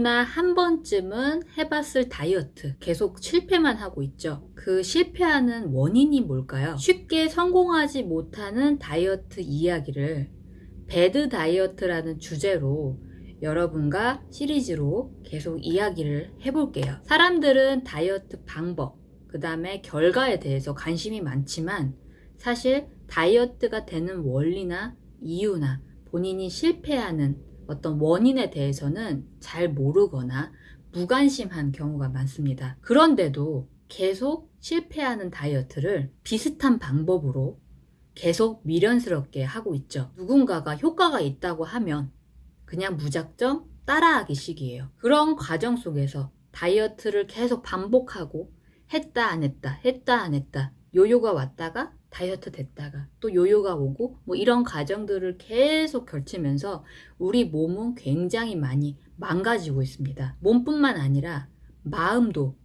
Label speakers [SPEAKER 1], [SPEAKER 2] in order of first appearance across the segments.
[SPEAKER 1] 누구나 한 번쯤은 해봤을 다이어트 계속 실패만 하고 있죠. 그 실패하는 원인이 뭘까요? 쉽게 성공하지 못하는 다이어트 이야기를 배드 다이어트라는 주제로 여러분과 시리즈로 계속 이야기를 해볼게요. 사람들은 다이어트 방법, 그 다음에 결과에 대해서 관심이 많지만 사실 다이어트가 되는 원리나 이유나 본인이 실패하는 어떤 원인에 대해서는 잘 모르거나 무관심한 경우가 많습니다. 그런데도 계속 실패하는 다이어트를 비슷한 방법으로 계속 미련스럽게 하고 있죠. 누군가가 효과가 있다고 하면 그냥 무작정 따라하기 식이에요. 그런 과정 속에서 다이어트를 계속 반복하고 했다 안 했다 했다 안 했다 요요가 왔다가 다이어트 됐다가 또 요요가 오고 뭐 이런 과정들을 계속 걸치면서 우리 몸은 굉장히 많이 망가지고 있습니다. 몸뿐만 아니라 마음도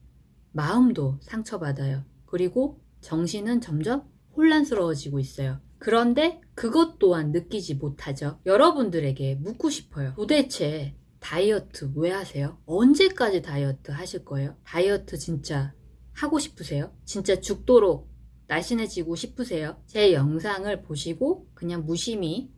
[SPEAKER 1] 마음도 상처받아요. 그리고 정신은 점점 혼란스러워지고 있어요. 그런데 그것 또한 느끼지 못하죠. 여러분들에게 묻고 싶어요. 도대체 다이어트 왜 하세요? 언제까지 다이어트 하실 거예요? 다이어트 진짜 하고 싶으세요? 진짜 죽도록 날씬해지고 싶으세요? 제 영상을 보시고 그냥 무심히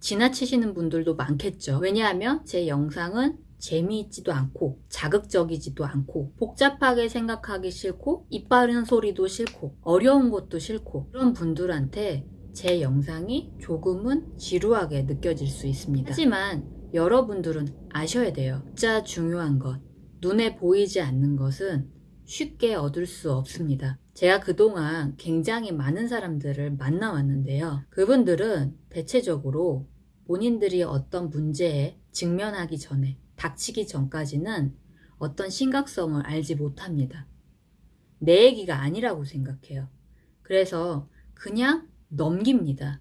[SPEAKER 1] 지나치시는 분들도 많겠죠. 왜냐하면 제 영상은 재미있지도 않고 자극적이지도 않고 복잡하게 생각하기 싫고 이빠른 소리도 싫고 어려운 것도 싫고 그런 분들한테 제 영상이 조금은 지루하게 느껴질 수 있습니다. 하지만 여러분들은 아셔야 돼요. 진짜 중요한 것, 눈에 보이지 않는 것은 쉽게 얻을 수 없습니다. 제가 그동안 굉장히 많은 사람들을 만나왔는데요. 그분들은 대체적으로 본인들이 어떤 문제에 직면하기 전에 닥치기 전까지는 어떤 심각성을 알지 못합니다. 내 얘기가 아니라고 생각해요. 그래서 그냥 넘깁니다.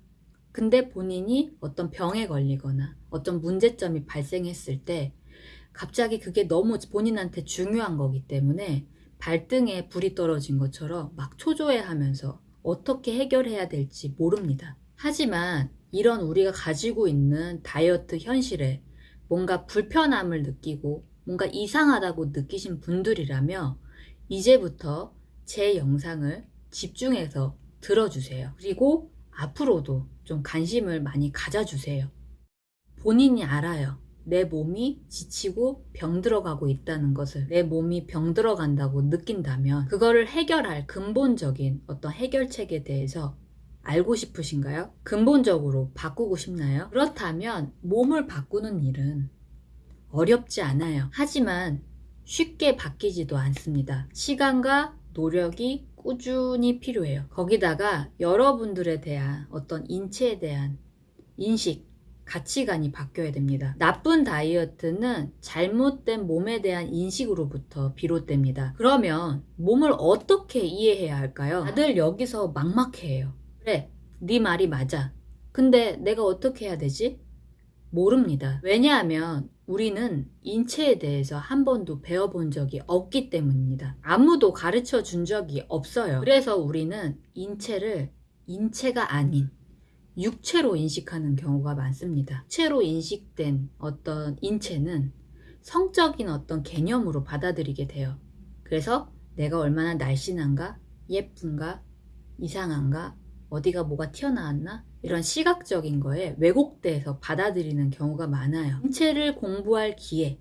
[SPEAKER 1] 근데 본인이 어떤 병에 걸리거나 어떤 문제점이 발생했을 때 갑자기 그게 너무 본인한테 중요한 거기 때문에 발등에 불이 떨어진 것처럼 막 초조해 하면서 어떻게 해결해야 될지 모릅니다. 하지만 이런 우리가 가지고 있는 다이어트 현실에 뭔가 불편함을 느끼고 뭔가 이상하다고 느끼신 분들이라며 이제부터 제 영상을 집중해서 들어주세요. 그리고 앞으로도 좀 관심을 많이 가져주세요. 본인이 알아요. 내 몸이 지치고 병들어가고 있다는 것을 내 몸이 병들어간다고 느낀다면 그거를 해결할 근본적인 어떤 해결책에 대해서 알고 싶으신가요? 근본적으로 바꾸고 싶나요? 그렇다면 몸을 바꾸는 일은 어렵지 않아요. 하지만 쉽게 바뀌지도 않습니다. 시간과 노력이 꾸준히 필요해요. 거기다가 여러분들에 대한 어떤 인체에 대한 인식, 가치관이 바뀌어야 됩니다. 나쁜 다이어트는 잘못된 몸에 대한 인식으로부터 비롯됩니다. 그러면 몸을 어떻게 이해해야 할까요? 다들 여기서 막막해요. 그래, 네 말이 맞아. 근데 내가 어떻게 해야 되지? 모릅니다. 왜냐하면 우리는 인체에 대해서 한 번도 배워본 적이 없기 때문입니다. 아무도 가르쳐 준 적이 없어요. 그래서 우리는 인체를 인체가 아닌 육체로 인식하는 경우가 많습니다. 육체로 인식된 어떤 인체는 성적인 어떤 개념으로 받아들이게 돼요. 그래서 내가 얼마나 날씬한가, 예쁜가, 이상한가, 어디가 뭐가 튀어나왔나 이런 시각적인 거에 왜곡돼서 받아들이는 경우가 많아요. 인체를 공부할 기회,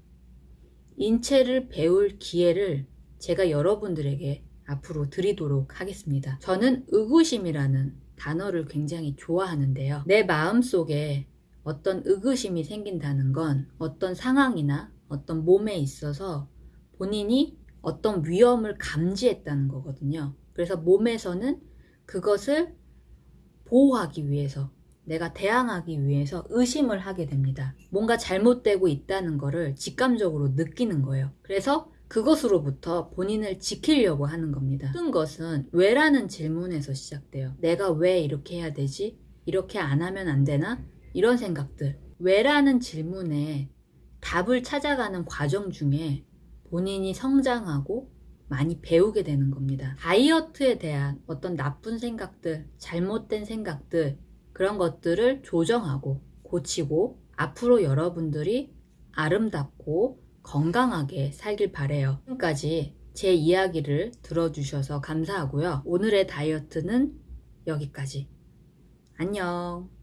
[SPEAKER 1] 인체를 배울 기회를 제가 여러분들에게 앞으로 드리도록 하겠습니다. 저는 의구심이라는 단어를 굉장히 좋아하는데요. 내 마음속에 어떤 의구심이 생긴다는 건 어떤 상황이나 어떤 몸에 있어서 본인이 어떤 위험을 감지했다는 거거든요. 그래서 몸에서는 그것을 보호하기 위해서 내가 대항하기 위해서 의심을 하게 됩니다. 뭔가 잘못되고 있다는 것을 직감적으로 느끼는 거예요. 그래서 그것으로부터 본인을 지키려고 하는 겁니다. 모든 것은 왜라는 질문에서 시작돼요. 내가 왜 이렇게 해야 되지? 이렇게 안 하면 안 되나? 이런 생각들. 왜라는 질문에 답을 찾아가는 과정 중에 본인이 성장하고 많이 배우게 되는 겁니다. 다이어트에 대한 어떤 나쁜 생각들, 잘못된 생각들, 그런 것들을 조정하고 고치고 앞으로 여러분들이 아름답고 건강하게 살길 바래요. 지금까지 제 이야기를 들어주셔서 감사하고요. 오늘의 다이어트는 여기까지. 안녕.